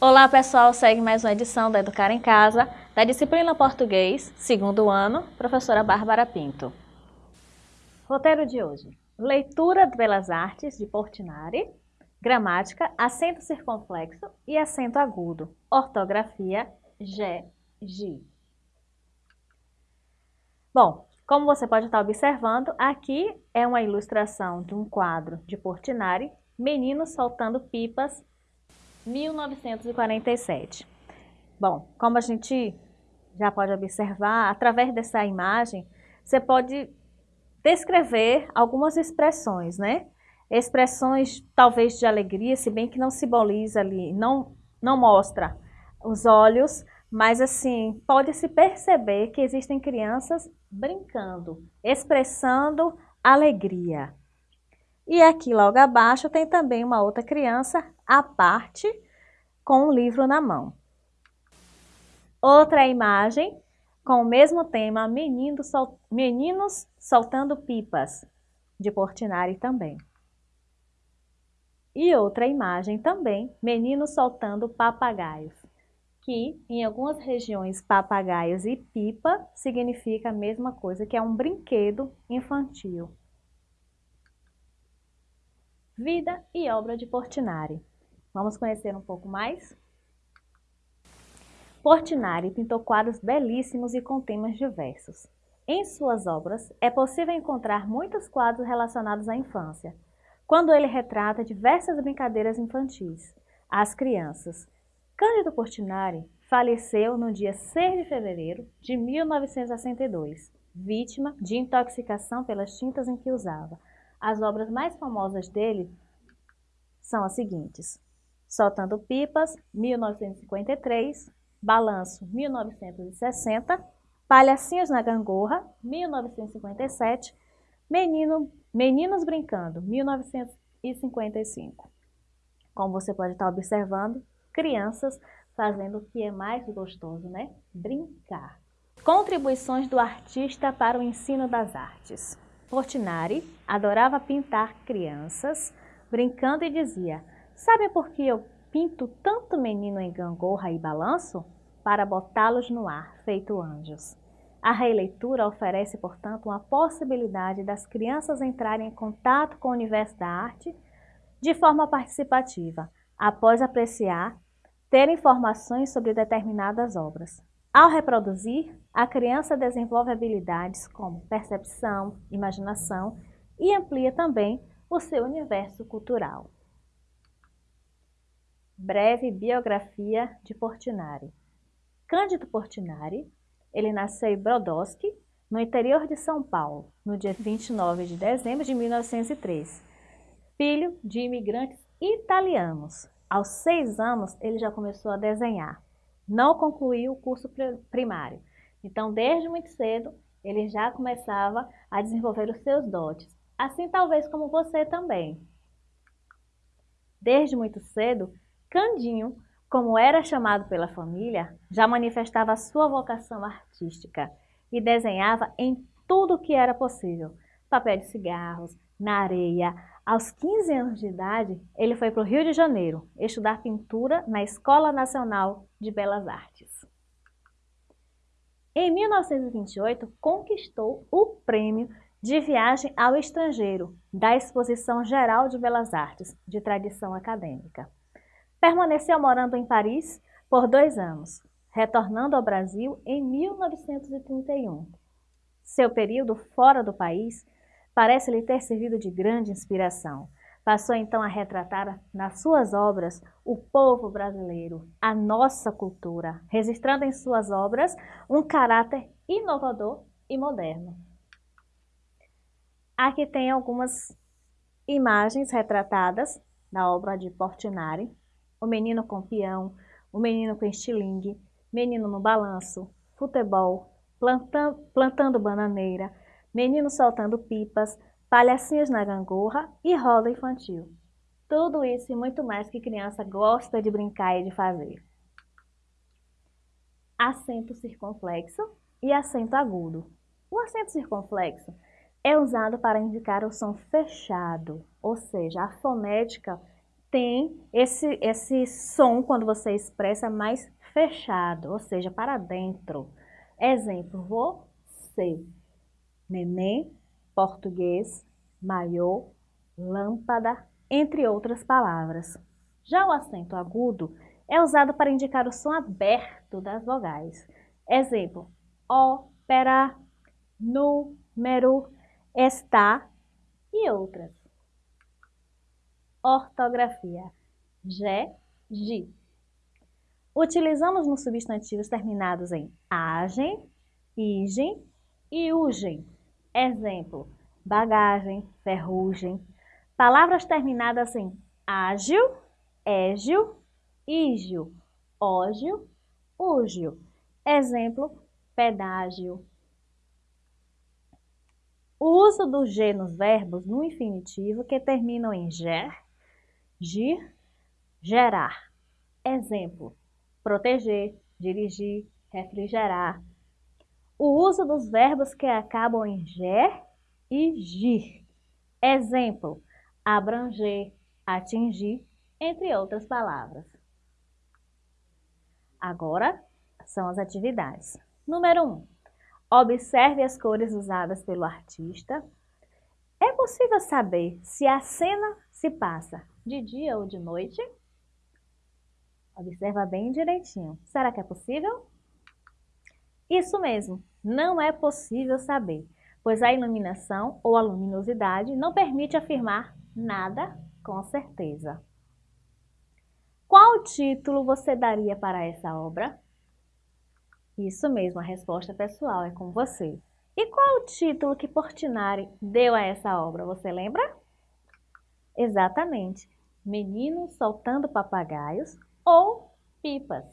Olá pessoal, segue mais uma edição da Educar em Casa, da disciplina Português, segundo ano, professora Bárbara Pinto. Roteiro de hoje, leitura de Belas Artes de Portinari, gramática, acento circunflexo e acento agudo, ortografia, G, G. Bom, como você pode estar observando, aqui é uma ilustração de um quadro de Portinari, Meninos soltando pipas 1947. Bom, como a gente já pode observar, através dessa imagem, você pode descrever algumas expressões, né? Expressões talvez de alegria, se bem que não simboliza ali, não, não mostra os olhos, mas assim, pode-se perceber que existem crianças brincando, expressando alegria. E aqui logo abaixo tem também uma outra criança à parte com um livro na mão. Outra imagem com o mesmo tema, Menino sol... Meninos soltando pipas, de Portinari também. E outra imagem também, Meninos soltando papagaios, que em algumas regiões papagaios e pipa significa a mesma coisa, que é um brinquedo infantil. Vida e obra de Portinari. Vamos conhecer um pouco mais? Portinari pintou quadros belíssimos e com temas diversos. Em suas obras, é possível encontrar muitos quadros relacionados à infância, quando ele retrata diversas brincadeiras infantis, às crianças. Cândido Portinari faleceu no dia 6 de fevereiro de 1962, vítima de intoxicação pelas tintas em que usava, as obras mais famosas dele são as seguintes. Soltando Pipas, 1953, Balanço, 1960, Palhacinhos na Gangorra, 1957, Menino, Meninos Brincando, 1955. Como você pode estar observando, crianças fazendo o que é mais gostoso, né? Brincar. Contribuições do artista para o ensino das artes. Portinari adorava pintar crianças, brincando e dizia, sabe por que eu pinto tanto menino em gangorra e balanço? Para botá-los no ar, feito anjos. A releitura oferece, portanto, uma possibilidade das crianças entrarem em contato com o universo da arte de forma participativa, após apreciar, ter informações sobre determinadas obras. Ao reproduzir, a criança desenvolve habilidades como percepção, imaginação e amplia também o seu universo cultural. Breve biografia de Portinari. Cândido Portinari, ele nasceu em Brodowski, no interior de São Paulo, no dia 29 de dezembro de 1903. Filho de imigrantes italianos. Aos seis anos, ele já começou a desenhar não concluiu o curso primário. Então, desde muito cedo, ele já começava a desenvolver os seus dotes. Assim, talvez como você também. Desde muito cedo, Candinho, como era chamado pela família, já manifestava sua vocação artística e desenhava em tudo que era possível. Papel de cigarros, na areia, aos 15 anos de idade, ele foi para o Rio de Janeiro estudar pintura na Escola Nacional de Belas Artes. Em 1928, conquistou o prêmio de viagem ao estrangeiro da Exposição Geral de Belas Artes, de tradição acadêmica. Permaneceu morando em Paris por dois anos, retornando ao Brasil em 1931. Seu período fora do país parece lhe ter servido de grande inspiração. Passou então a retratar nas suas obras o povo brasileiro, a nossa cultura, registrando em suas obras um caráter inovador e moderno. Aqui tem algumas imagens retratadas na obra de Portinari, o menino com peão, o menino com estilingue, menino no balanço, futebol, plantando, plantando bananeira, Meninos soltando pipas, palhacinhos na gangorra e roda infantil. Tudo isso e muito mais que criança gosta de brincar e de fazer. Acento circunflexo e acento agudo. O acento circunflexo é usado para indicar o som fechado, ou seja, a fonética tem esse, esse som quando você expressa mais fechado, ou seja, para dentro. Exemplo, você, neném, português, maiô, lâmpada, entre outras palavras. Já o acento agudo é usado para indicar o som aberto das vogais. Exemplo, ópera, número, está e outras. Ortografia. G, gi. Utilizamos nos substantivos terminados em agem, igem e ugem. Exemplo, bagagem, ferrugem. Palavras terminadas em ágil, égio, ígio, ógio, úgio. Exemplo, pedágio. O uso do G nos verbos no infinitivo que terminam em ger, gir, gerar. Exemplo, proteger, dirigir, refrigerar. O uso dos verbos que acabam em ger e gir. Exemplo, abranger, atingir, entre outras palavras. Agora, são as atividades. Número 1. Um, observe as cores usadas pelo artista. É possível saber se a cena se passa de dia ou de noite? Observa bem direitinho. Será que é possível? Isso mesmo, não é possível saber, pois a iluminação ou a luminosidade não permite afirmar nada com certeza. Qual título você daria para essa obra? Isso mesmo, a resposta pessoal é com você. E qual o título que Portinari deu a essa obra, você lembra? Exatamente, Meninos Soltando Papagaios ou Pipas.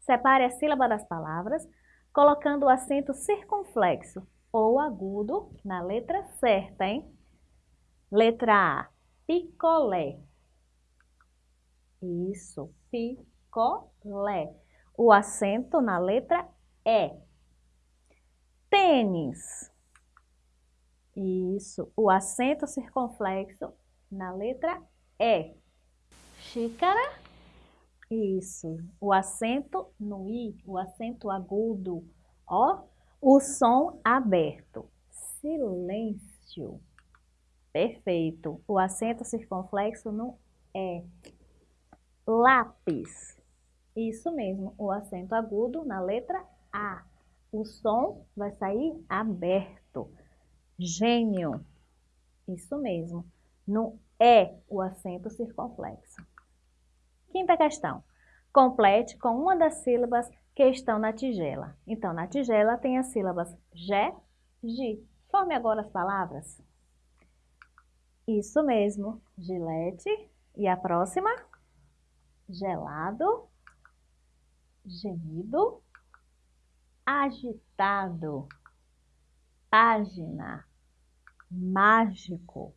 Separe a sílaba das palavras, colocando o acento circunflexo ou agudo na letra certa, hein? Letra A, picolé. Isso, picolé o acento na letra E. Tênis. Isso, o acento circunflexo na letra E. Xícara. Isso, o acento no I, o acento agudo. Ó, o som aberto. Silêncio. Perfeito. O acento circunflexo no E. Lápis. Isso mesmo, o acento agudo na letra A. O som vai sair aberto. Gênio. Isso mesmo. No E, o acento circunflexo. Quinta questão. Complete com uma das sílabas que estão na tigela. Então, na tigela tem as sílabas G, G. Forme agora as palavras. Isso mesmo. Gilete. E a próxima? Gelado gemido, agitado, página, mágico,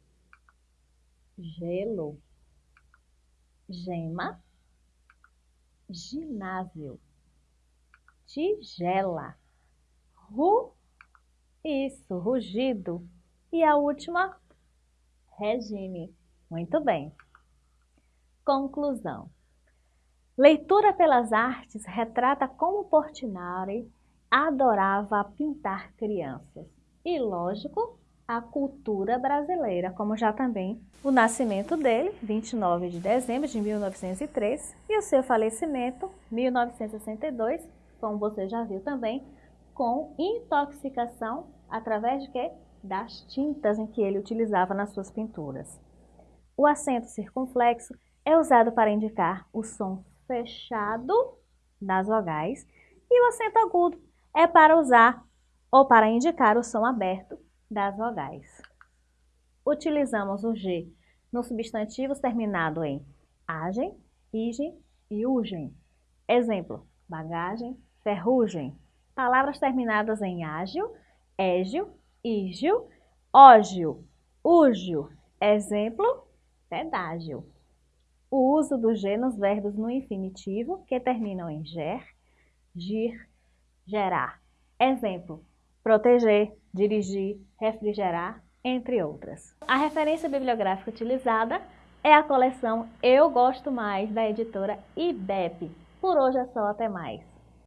gelo, gema, ginásio, tigela, ru, isso, rugido. E a última, regime. Muito bem. Conclusão. Leitura pelas artes retrata como Portinari adorava pintar crianças. E, lógico, a cultura brasileira, como já também o nascimento dele, 29 de dezembro de 1903, e o seu falecimento, 1962, como você já viu também, com intoxicação através de quê? Das tintas em que ele utilizava nas suas pinturas. O acento circunflexo é usado para indicar o som fechado das vogais e o acento agudo é para usar ou para indicar o som aberto das vogais. Utilizamos o G nos substantivos terminado em agem, igem e ugem. Exemplo, bagagem, ferrugem. Palavras terminadas em ágil, égio, ígio, ógio, úgio. Exemplo, pedágio o uso do G nos verbos no infinitivo que terminam em ger, gir, gerar. Exemplo, proteger, dirigir, refrigerar, entre outras. A referência bibliográfica utilizada é a coleção Eu Gosto Mais, da editora IBEP. Por hoje é só, até mais.